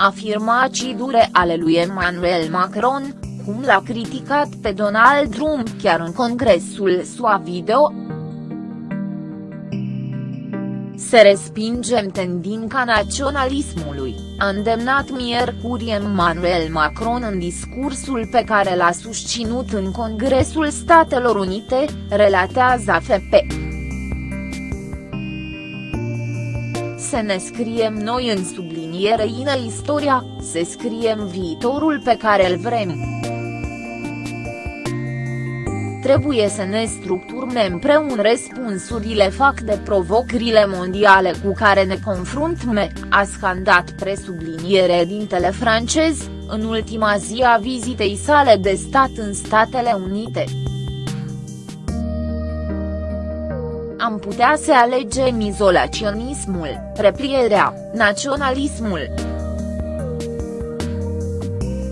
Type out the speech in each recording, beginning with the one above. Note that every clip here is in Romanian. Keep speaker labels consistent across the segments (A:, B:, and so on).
A: Afirmații dure ale lui Emmanuel Macron, cum l-a criticat pe Donald Trump chiar în congresul SUA video. Se respingem tendinca naționalismului, a îndemnat miercuri Emmanuel Macron în discursul pe care l-a susținut în Congresul Statelor Unite, relatează AFP. Să ne scriem noi în subliniere în istoria, să scriem viitorul pe care îl vrem trebuie să ne structurăm împreună răspunsurile fac de provocările mondiale cu care ne confruntăm, a scandat presubliniere dintele francez, în ultima zi a vizitei sale de stat în Statele Unite. Am putea să alegem izolaționismul, replierea, naționalismul.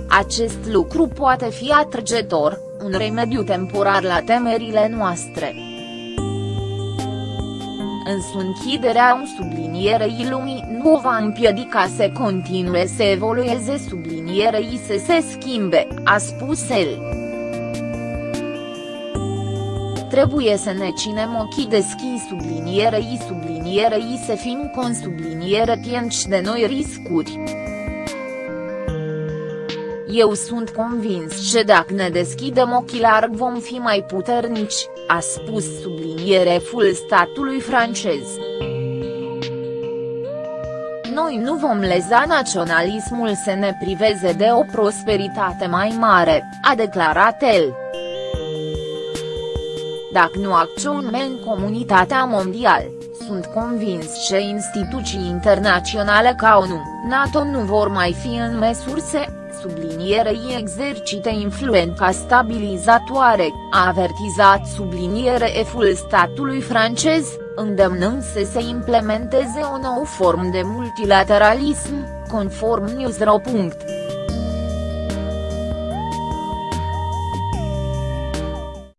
A: Acest lucru poate fi atrăgător, un remediu temporar la temerile noastre. Însă închiderea în sublinierei lumii nu va împiedica să continue să evolueze sublinierei să se schimbe, a spus el. Trebuie să ne cinem ochii deschis sublinierei sublinierei să fim consubliniere tienci de noi riscuri. Eu sunt convins că dacă ne deschidem ochii larg vom fi mai puternici, a spus subliniereful statului francez. Noi nu vom leza naționalismul să ne priveze de o prosperitate mai mare, a declarat el. Dacă nu acționăm în comunitatea mondială, sunt convins că instituții internaționale ca ONU, NATO nu vor mai fi în măsură să sublinierei exercite influența stabilizatoare, a avertizat subliniere eful statului francez, îndemnând să se implementeze o nouă formă de multilateralism, conform Newsro.